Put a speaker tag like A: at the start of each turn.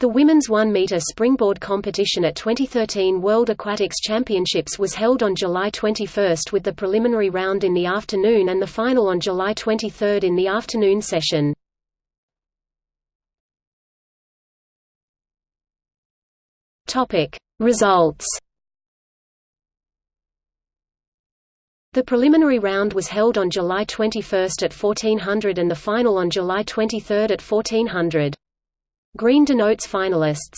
A: The women's 1-meter springboard competition at 2013 World Aquatics Championships was held on July 21 with the preliminary round in the afternoon and the final on July 23 in the afternoon session. Topic: Results The preliminary round was held on July 21 at 1400 and the final on July 23 at 1400. Green denotes finalists.